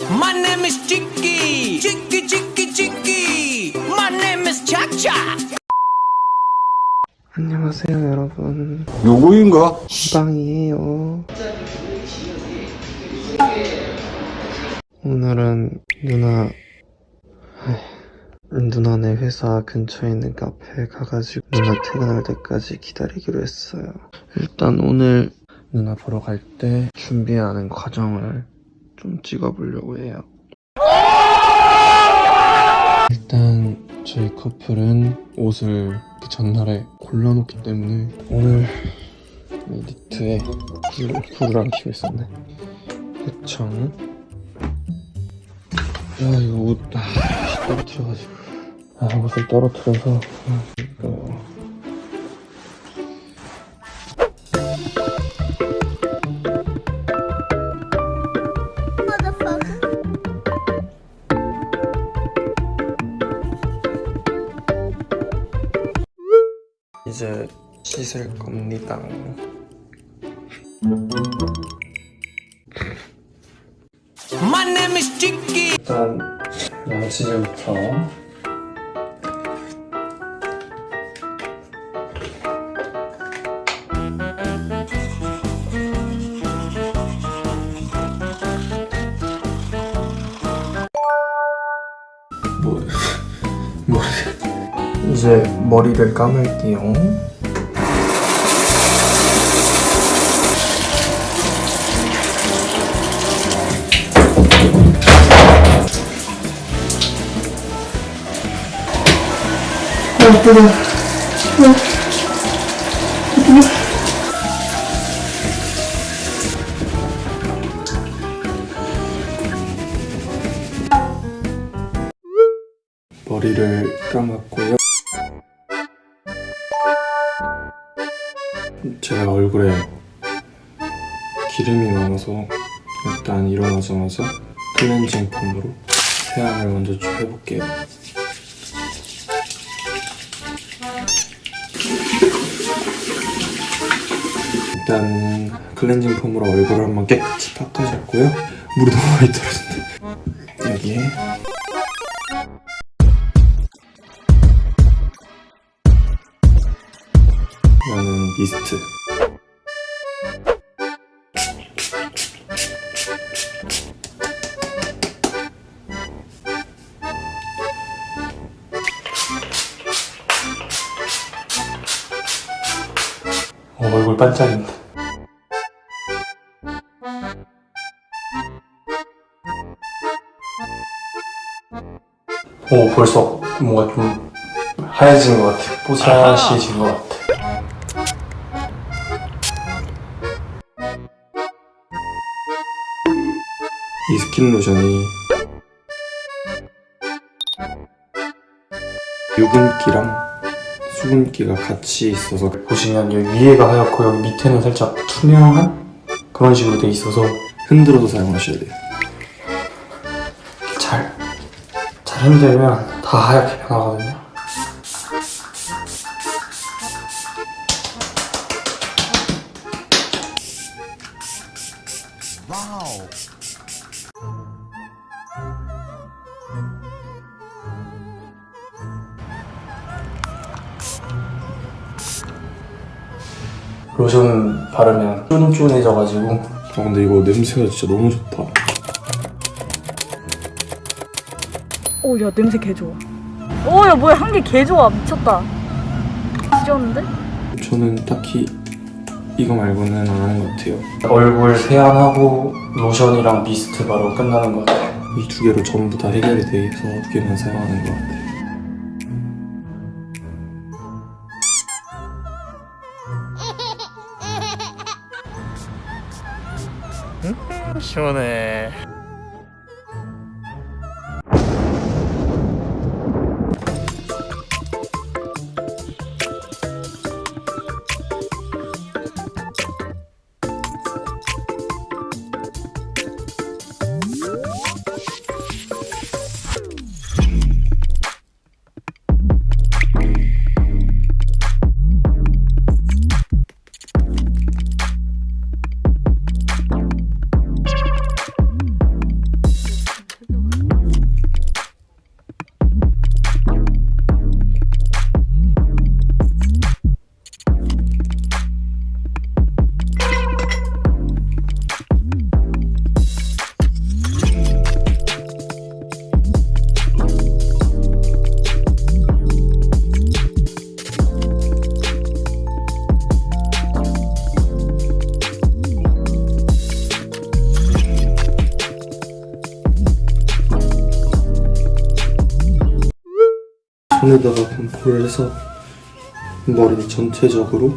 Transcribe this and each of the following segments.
My name is Chicky. Chicky, Chicky, Chicky. My name is Cha Cha. 안녕하세요 여러분 누구인가? 빵이에요 오늘은 누나 누나네 회사 근처에 있는 카페에 가가지고 누나 퇴근할 때까지 기다리기로 했어요 일단 오늘 누나 보러 갈 때 준비하는 과정을 좀 찍어보려고 해요. 일단 저희 커플은 옷을 그 전날에 골라놓기 때문에 오늘 이 니트에 안 켜고 있었네. 대청. 아 이거 옷 아, 떨어뜨려가지고. 아 옷을 떨어뜨려서 아, 이거 이제 씻을 겁니다. 일단 양치질부터 뭐 이제 머리를 감을게요. 머리를 감았고 제가 얼굴에 기름이 많아서 일단 일어나자마자 클렌징 폼으로 세안을 먼저 좀 해볼게요. 일단 클렌징 폼으로 얼굴을 한번 깨끗이 닦아줬고요. 물이 너무 많이 떨어진다. 여기에 미스트. 어, 얼굴 반짝인다. 오 벌써 뭔가 좀 하얘진 것 같아. 뽀샤시해진 것 같아 이 스킨 로션이 유분기랑 수분기가 같이 있어서 보시면 여기 위에가 하얗고 여기 밑에는 살짝 투명한 그런 식으로 돼 있어서 흔들어서 사용하셔야 돼요. 잘, 잘 흔들면 다 하얗게 변하거든요 로션 바르면 쫀쫀해져가지고 아 근데 이거 냄새가 진짜 너무 좋다 오, 야, 냄새 개 좋아. 오, 야, 뭐야, 향기 개 좋아. 미쳤다. 지렸는데? 저는 딱히 이거 말고는 안 하는 것 같아요 얼굴 세안하고 로션이랑 미스트 바로 끝나는 것 같아요 이 두 개로 전부 다 해결이 돼서 두 개만 사용하는 것 같아요 시원해. 손에다가 반포를 해서 머리 전체적으로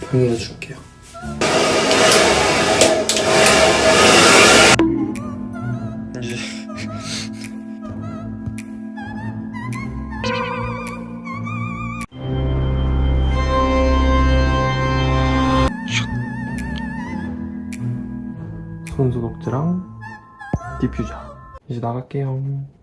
평해해 줄게요. 이제 손소독제랑 디퓨저 이제 나갈게요.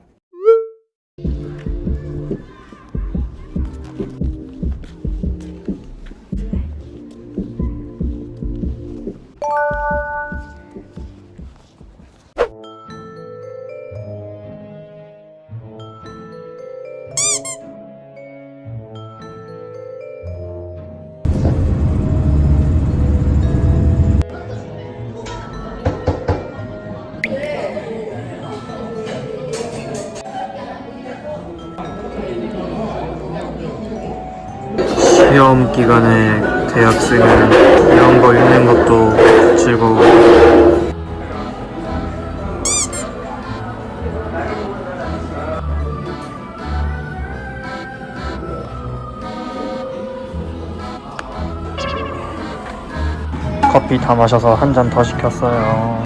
시험 기간에 대학생은 이런 거 읽는 것도 즐거워. 커피 다 마셔서 한 잔 더 시켰어요.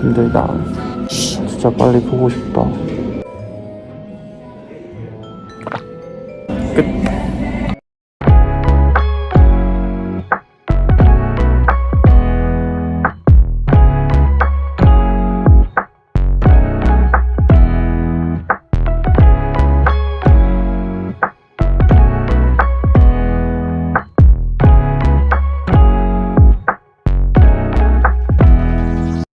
힘들다. 진짜 빨리 보고 싶다.